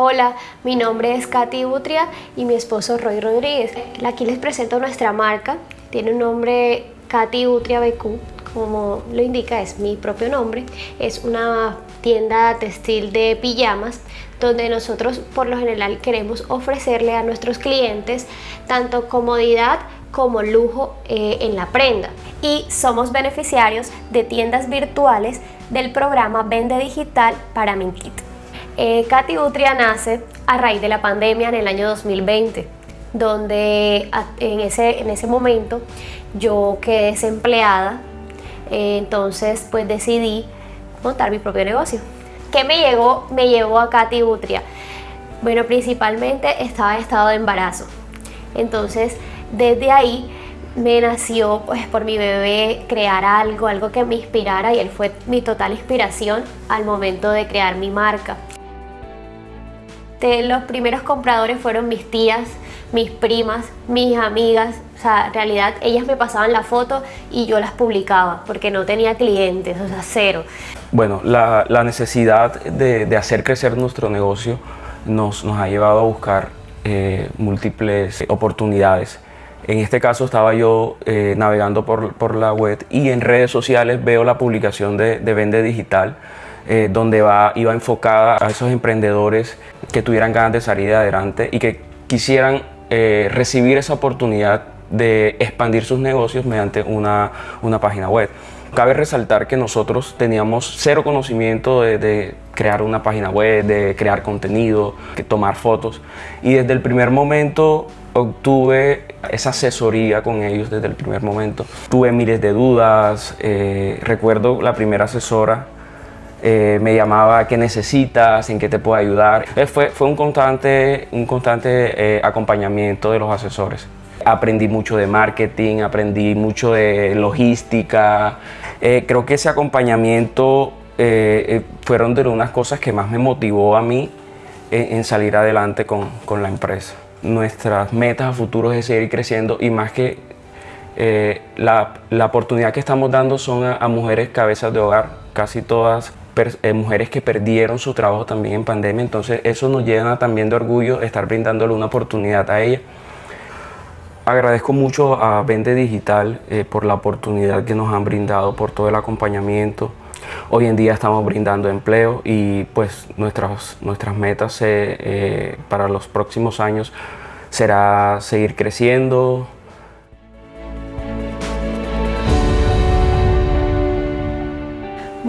Hola, mi nombre es Katy Utria y mi esposo Roy Rodríguez. Aquí les presento nuestra marca. Tiene un nombre Katy Utria BQ, como lo indica es mi propio nombre. Es una tienda textil de pijamas donde nosotros por lo general queremos ofrecerle a nuestros clientes tanto comodidad como lujo eh, en la prenda y somos beneficiarios de tiendas virtuales del programa Vende Digital para Minkit. Eh, Katy Utria nace a raíz de la pandemia en el año 2020, donde en ese, en ese momento yo quedé desempleada, eh, entonces pues decidí montar mi propio negocio. ¿Qué me, llegó, me llevó a Katy Utria? Bueno, principalmente estaba en estado de embarazo. Entonces, desde ahí me nació pues por mi bebé crear algo, algo que me inspirara y él fue mi total inspiración al momento de crear mi marca. De los primeros compradores fueron mis tías, mis primas, mis amigas, o sea, en realidad ellas me pasaban la foto y yo las publicaba porque no tenía clientes, o sea, cero. Bueno, la, necesidad de, hacer crecer nuestro negocio nos, ha llevado a buscar eh, múltiples oportunidades. En este caso estaba yo eh, navegando por, la web y en redes sociales veo la publicación de, de Vende Digital eh, donde va, iba enfocada a esos emprendedores que tuvieran ganas de salir adelante y que quisieran eh, recibir esa oportunidad de expandir sus negocios mediante una, una, página web. Cabe resaltar que nosotros teníamos cero conocimiento de, crear una página web, de crear contenido, de tomar fotos y desde el primer momento obtuve esa asesoría con ellos desde el primer momento. Tuve miles de dudas, eh, recuerdo la primera asesora eh, me llamaba qué necesitas, en qué te puedo ayudar. Eh, fue, fue un constante, un constante eh, acompañamiento de los asesores. Aprendí mucho de marketing, aprendí mucho de logística. creo que ese acompañamiento fueron de unas cosas que más me motivó a mí en, salir adelante con, con, la empresa. Nuestras metas a futuro es seguir creciendo y más que la, la, oportunidad que estamos dando son a, a mujeres cabezas de hogar, casi todas eh, mujeres que perdieron su trabajo también en pandemia, entonces eso nos llena también de orgullo estar brindándole una oportunidad a ella. Agradezco mucho a Vende Digital eh, por la oportunidad que nos han brindado, por todo el acompañamiento. Hoy en día estamos brindando empleo y pues nuestras, nuestras metas eh, para los próximos años será seguir creciendo,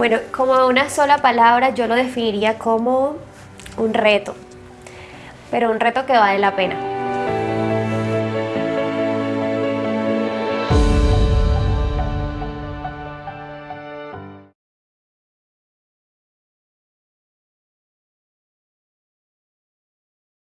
Bueno, como una sola palabra yo lo definiría como un reto, pero un reto que vale la pena.